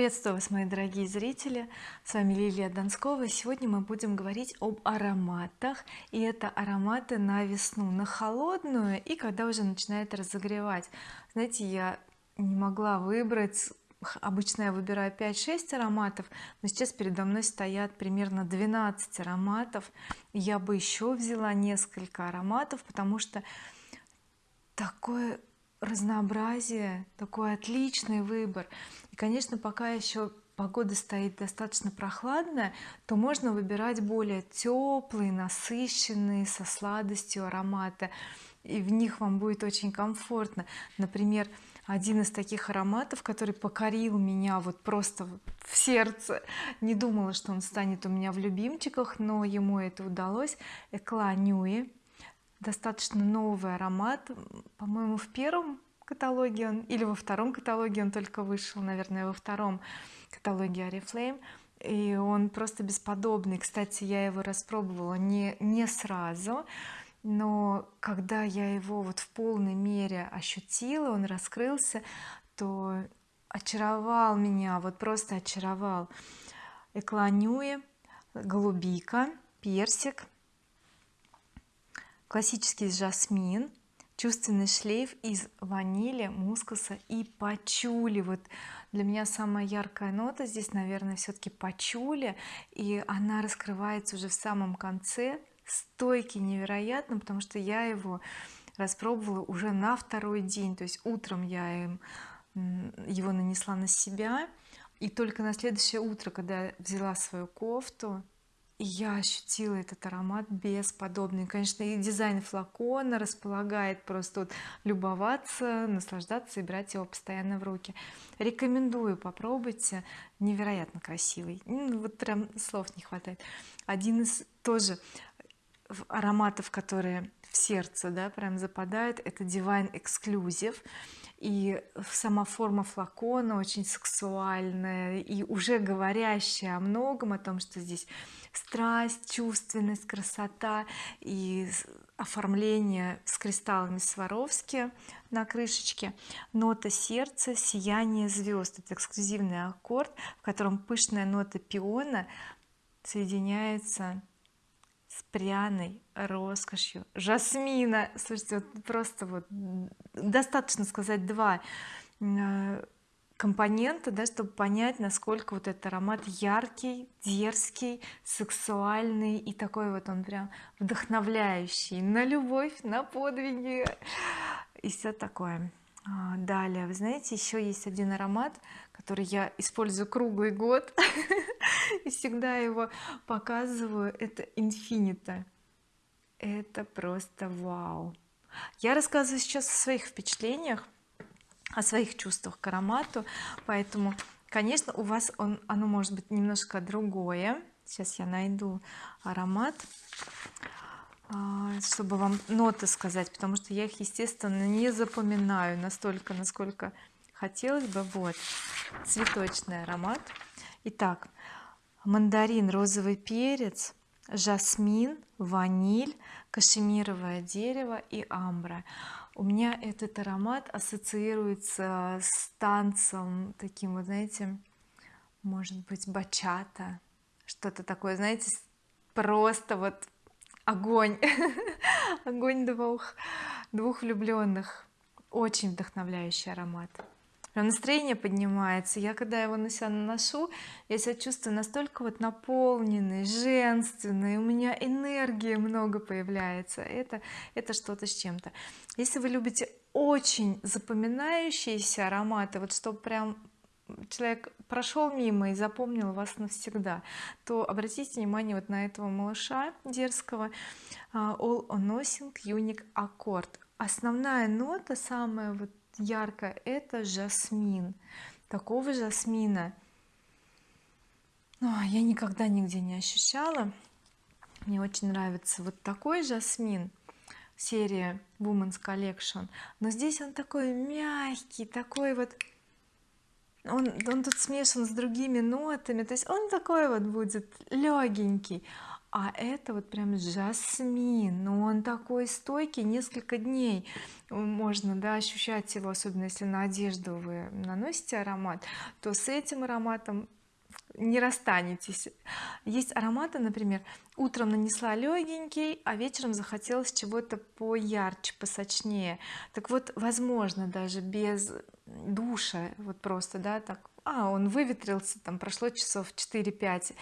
приветствую вас мои дорогие зрители. С вами Лилия Донскова. Сегодня мы будем говорить об ароматах и это ароматы на весну на холодную и когда уже начинает разогревать. Знаете я не могла выбрать обычно я выбираю 5-6 ароматов но сейчас передо мной стоят примерно 12 ароматов. Я бы еще взяла несколько ароматов потому что такое разнообразие такой отличный выбор. И конечно пока еще погода стоит достаточно прохладная то можно выбирать более теплые насыщенные со сладостью ароматы. И в них вам будет очень комфортно. Например один из таких ароматов который покорил меня вот просто в сердце. Не думала что он станет у меня в любимчиках но ему это удалось. Экла Ньюи достаточно новый аромат. По-моему в первом каталоге он или во втором каталоге он только вышел наверное во втором каталоге oriflame и он просто бесподобный. Кстати я его распробовала не не сразу но когда я его вот в полной мере ощутила он раскрылся то очаровал меня вот просто очаровал. Экланюи голубика персик классический жасмин чувственный шлейф из ванили мускуса и пачули. Вот для меня самая яркая нота здесь наверное все-таки пачули. И она раскрывается уже в самом конце стойкий невероятно потому что я его распробовала уже на второй день. То есть утром я им его нанесла на себя. И только на следующее утро когда я взяла свою кофту я ощутила этот аромат бесподобный. Конечно и дизайн флакона располагает просто вот любоваться наслаждаться и брать его постоянно в руки. Рекомендую попробуйте. Невероятно красивый. Вот прям слов не хватает. Один из тоже ароматов которые в сердце да прям западают. Это Divine Exclusive. И сама форма флакона очень сексуальная и уже говорящая о многом о том что здесь страсть чувственность красота и оформление с кристаллами Сваровски на крышечке. Нота сердца сияние звезд. Это эксклюзивный аккорд в котором пышная нота пиона соединяется с пряной роскошью. Жасмина слушайте вот просто вот достаточно сказать два э, компонента да чтобы понять насколько вот этот аромат яркий дерзкий сексуальный и такой вот он прям вдохновляющий на любовь на подвиги и все такое далее вы знаете еще есть один аромат который я использую круглый год и всегда его показываю. Это инфинита это просто вау. Я рассказываю сейчас о своих впечатлениях о своих чувствах к аромату поэтому конечно у вас он оно может быть немножко другое. Сейчас я найду аромат. а, чтобы вам ноты сказать потому что я их естественно не запоминаю настолько насколько хотелось бы. Вот. Цветочный аромат. Итак мандарин розовый перец жасмин ваниль кашемировое дерево и амбра. У меня этот аромат ассоциируется с танцем таким вот знаете может быть бачата что-то такое знаете просто вот огонь. Огонь двух двух влюбленных очень вдохновляющий аромат. Прям настроение поднимается. Я когда его на себя наношу я себя чувствую настолько вот наполненной женственной. У меня энергии много появляется. Это это что-то с чем-то. Если вы любите очень запоминающиеся ароматы вот чтобы прям человек прошел мимо и запомнил вас навсегда то обратите внимание вот на этого малыша дерзкого. А, All on Nothing Unique Accord основная нота самая вот яркая это жасмин. Такого жасмина ну, я никогда нигде не ощущала. Мне очень нравится вот такой жасмин серия Women's Collection. Но здесь он такой мягкий такой вот он, он тут смешан с другими нотами то есть он такой вот будет легенький а это вот прям жасмин но он такой стойкий несколько дней можно да ощущать его особенно если на одежду вы наносите аромат то с этим ароматом не расстанетесь. Есть ароматы например утром нанесла легенький а вечером захотелось чего-то поярче посочнее. Так вот возможно даже без душа вот просто да так а он выветрился там прошло часов 4-5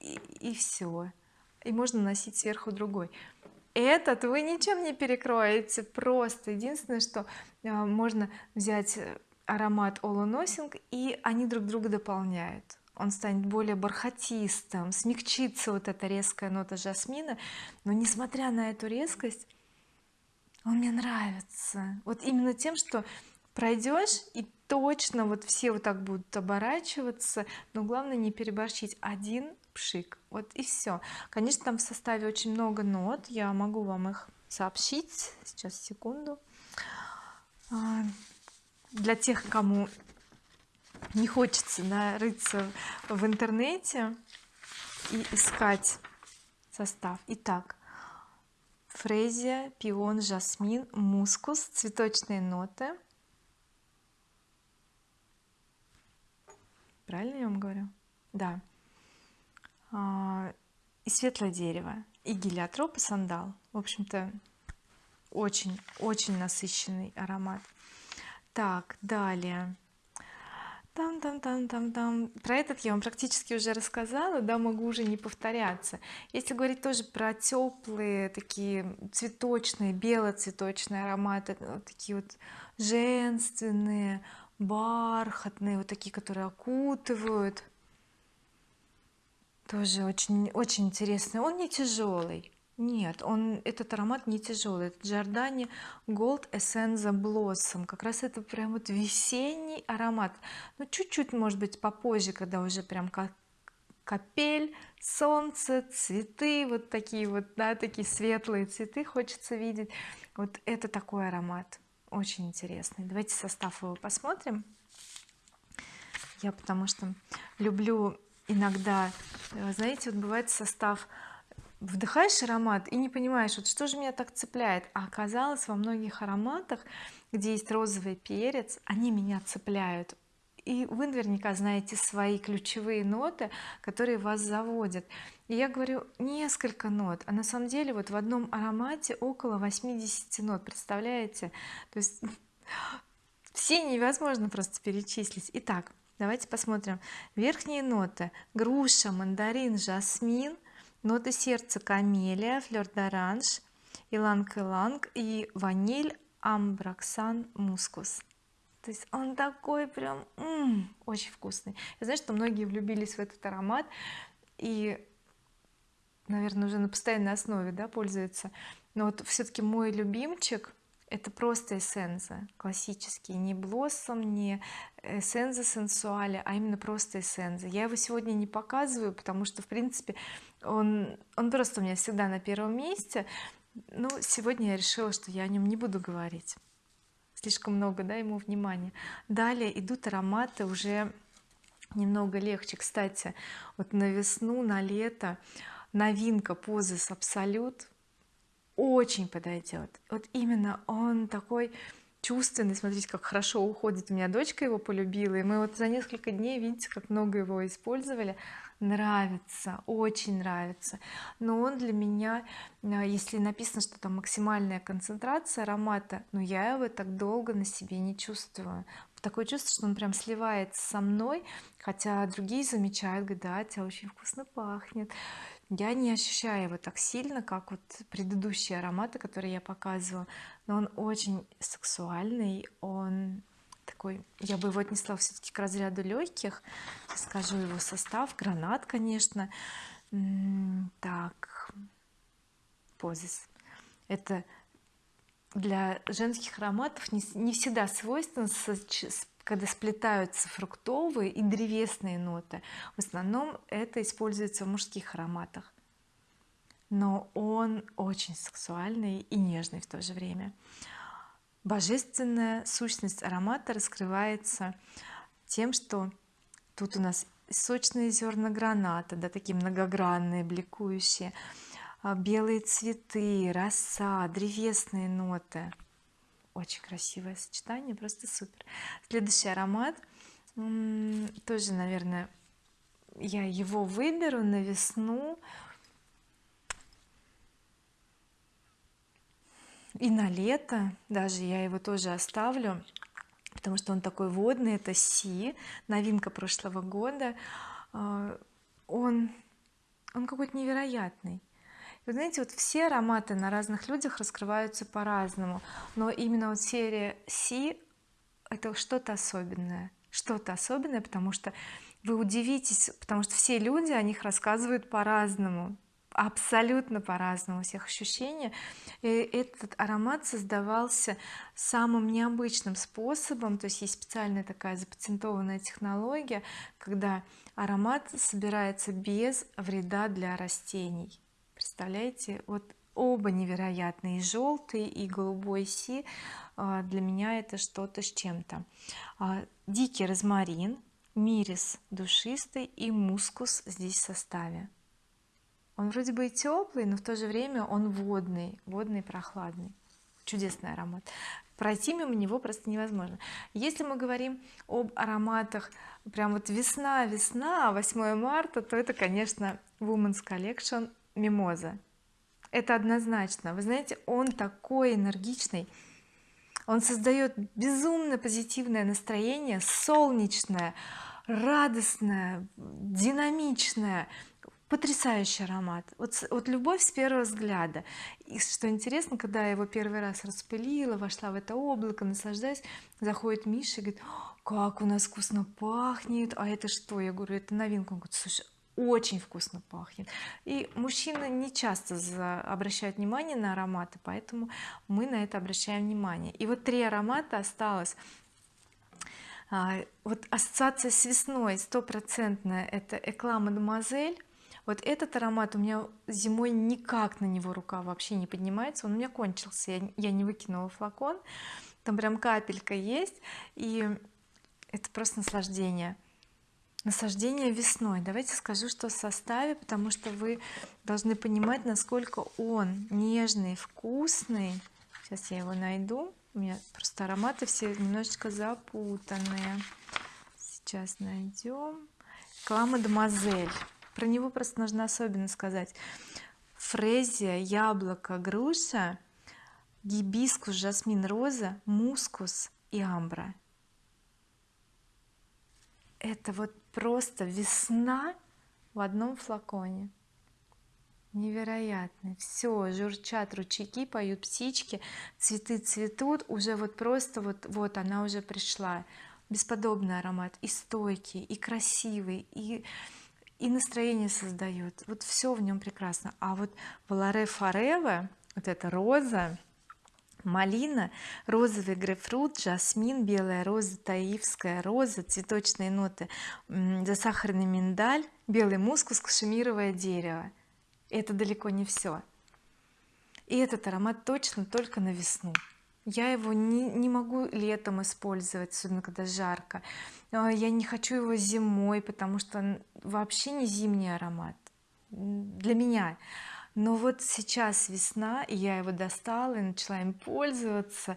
и, и все и можно носить сверху другой этот вы ничем не перекроете. Просто единственное что э, можно взять аромат All Nothing и они друг друга дополняют. Он станет более бархатистым смягчится вот эта резкая нота жасмина. Но несмотря на эту резкость он мне нравится. Вот именно тем что пройдешь и точно вот все вот так будут оборачиваться но главное не переборщить. Один пшик вот и все конечно там в составе очень много нот я могу вам их сообщить сейчас секунду. А, для тех кому не хочется да, рыться в интернете и искать состав. Итак фрезия пион жасмин мускус цветочные ноты правильно я вам говорю? Да. А, и светлое дерево и гелиотроп и сандал. В общем-то очень очень насыщенный аромат. Так далее. Там там там там там про этот я вам практически уже рассказала да могу уже не повторяться. Если говорить тоже про теплые такие цветочные белоцветочные ароматы вот такие вот женственные бархатные вот такие которые окутывают. Тоже очень очень интересный. Он не тяжелый нет он этот аромат не тяжелый это Giordani Gold Essenza Blossom. Как раз это прям вот весенний аромат. Ну чуть-чуть может быть попозже когда уже прям как капель солнце цветы вот такие вот да такие светлые цветы хочется видеть. Вот это такой аромат очень интересный. Давайте состав его посмотрим. Я потому что люблю иногда знаете вот бывает состав вдыхаешь аромат и не понимаешь вот что же меня так цепляет. А оказалось во многих ароматах где есть розовый перец они меня цепляют и вы наверняка знаете свои ключевые ноты которые вас заводят. И я говорю несколько нот а на самом деле вот в одном аромате около 80 нот представляете? То есть все невозможно просто перечислить. Итак давайте посмотрим. Верхние ноты груша мандарин жасмин ноты сердца камелия флер d'orange иланг-иланг и ваниль амброксан мускус то есть он такой прям м -м, очень вкусный. Я знаю что многие влюбились в этот аромат и наверное уже на постоянной основе да пользуются. Но вот все-таки мой любимчик это просто эссенза. Классический. Не блоссом не эссенза сенсуаля а именно просто эссенза. Я его сегодня не показываю потому что в принципе он он просто у меня всегда на первом месте. Но сегодня я решила что я о нем не буду говорить слишком много да ему внимания. Далее идут ароматы уже немного легче. Кстати вот на весну на лето новинка позис абсолют очень подойдет вот именно он такой чувственный смотрите как хорошо уходит. У меня дочка его полюбила и мы вот за несколько дней видите как много его использовали нравится очень нравится. Но он для меня э, если написано что там максимальная концентрация аромата но я его так долго на себе не чувствую. Такое чувство что он прям сливается со мной хотя другие замечают говорят да тебя очень вкусно пахнет я не ощущаю его так сильно как вот предыдущие ароматы которые я показывала. Но он очень сексуальный он такой я бы его отнесла все-таки к разряду легких скажу его состав гранат конечно. Так позис. Это для женских ароматов не, не всегда свойственно когда сплетаются фруктовые и древесные ноты. В основном это используется в мужских ароматах. Но он очень сексуальный и нежный в то же время божественная сущность аромата раскрывается тем что тут у нас сочные зерна граната да такие многогранные бликующие а, белые цветы роса древесные ноты. Очень красивое сочетание просто супер. Следующий аромат тоже наверное я его выберу на весну и на лето даже я его тоже оставлю потому что он такой водный это Си новинка прошлого года. А, он он какой-то невероятный. Вы знаете вот все ароматы на разных людях раскрываются по-разному но именно вот серия Си это что-то особенное что-то особенное потому что вы удивитесь потому что все люди о них рассказывают по-разному абсолютно по-разному у всех ощущения. И этот аромат создавался самым необычным способом. То есть есть специальная такая запатентованная технология когда аромат собирается без вреда для растений. Представляете вот оба невероятные желтый и голубой си а, для меня это что-то с чем-то. А, дикий розмарин мирис душистый и мускус здесь в составе он вроде бы и теплый но в то же время он водный водный прохладный. Чудесный аромат. Пройти мимо него просто невозможно. Если мы говорим об ароматах прям вот весна весна 8 марта то это конечно Women's Collection мимоза это однозначно. Вы знаете он такой энергичный. Он создает безумно позитивное настроение солнечное радостное динамичное потрясающий аромат. Вот, вот любовь с первого взгляда. И что интересно когда я его первый раз распылила вошла в это облако наслаждаясь заходит Миша и говорит как у нас вкусно пахнет! А это что? Я говорю это новинка. Он говорит слушай очень вкусно пахнет! И мужчины не часто обращают внимание на ароматы поэтому мы на это обращаем внимание. И вот три аромата осталось. А, вот ассоциация с весной стопроцентная это Экла Мадемуазель вот этот аромат у меня зимой никак на него рука вообще не поднимается. Он у меня кончился я, не выкинула флакон. Там прям капелька есть и это просто наслаждение. Насаждение весной. Давайте скажу что в составе потому что вы должны понимать насколько он нежный вкусный. Сейчас я его найду. У меня просто ароматы все немножечко запутанные. Сейчас найдем Кламадемуазель про него просто нужно особенно сказать. Фрезия яблоко груша гибискус жасмин роза мускус и амбра. Это вот просто весна в одном флаконе. Невероятно. Все журчат ручейки поют птички цветы цветут уже вот просто вот вот она уже пришла. Бесподобный аромат и стойкий и красивый и и настроение создает. Вот все в нем прекрасно. А вот Валаре Форева вот эта роза малина розовый грейпфрут жасмин белая роза таивская роза цветочные ноты засахарный миндаль белый мускус кашемировое дерево. Это далеко не все и этот аромат точно только на весну я его не, не могу летом использовать особенно когда жарко. А, я не хочу его зимой потому что вообще не зимний аромат. Для меня. Но вот сейчас весна и я его достала и начала им пользоваться.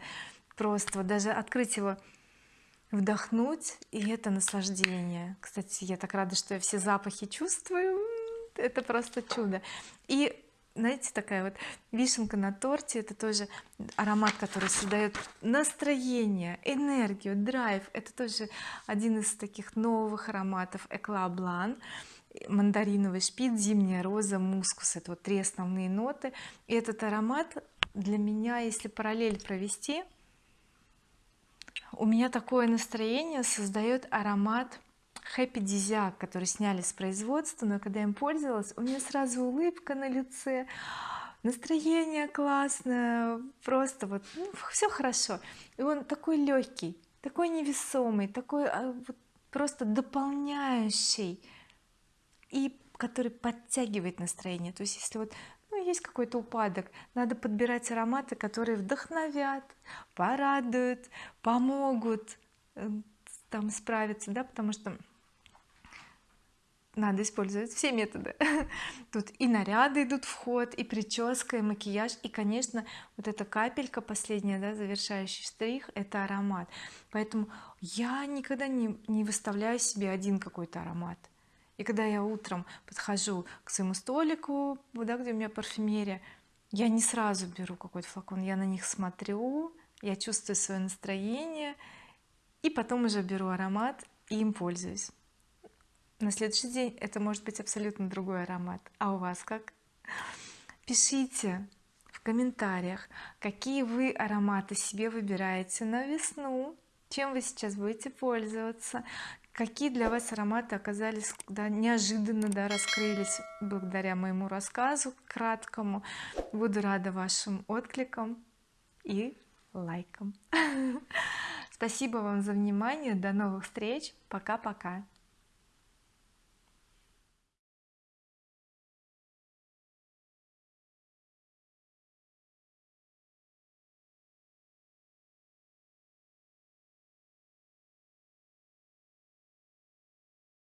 Просто вот даже открыть его вдохнуть и это наслаждение. Кстати я так рада что я все запахи чувствую. Это просто чудо. И знаете такая вот вишенка на торте это тоже аромат который создает настроение энергию драйв. Это тоже один из таких новых ароматов Экла Блан мандариновый шпиц зимняя роза мускус это вот три основные ноты. И этот аромат для меня если параллель провести у меня такое настроение создает аромат Happy Desiac, который сняли с производства но когда им пользовалась у меня сразу улыбка на лице настроение классное просто вот ну, все хорошо. И он такой легкий такой невесомый такой а, вот, просто дополняющий и который подтягивает настроение. То есть если вот ну, есть какой-то упадок надо подбирать ароматы которые вдохновят порадуют помогут э, там справиться да потому что надо использовать все методы. Тут и наряды идут в ход и прическа и макияж и конечно вот эта капелька последняя да завершающий штрих это аромат. Поэтому я никогда не, не выставляю себе один какой-то аромат. И когда я утром подхожу к своему столику да, где у меня парфюмерия я не сразу беру какой-то флакон я на них смотрю я чувствую свое настроение и потом уже беру аромат и им пользуюсь на следующий день это может быть абсолютно другой аромат. А у вас как? Пишите в комментариях какие вы ароматы себе выбираете на весну чем вы сейчас будете пользоваться какие для вас ароматы оказались да, неожиданно да, раскрылись благодаря моему рассказу краткому. Буду рада вашим откликам и лайкам. Спасибо вам за внимание. До новых встреч. Пока-пока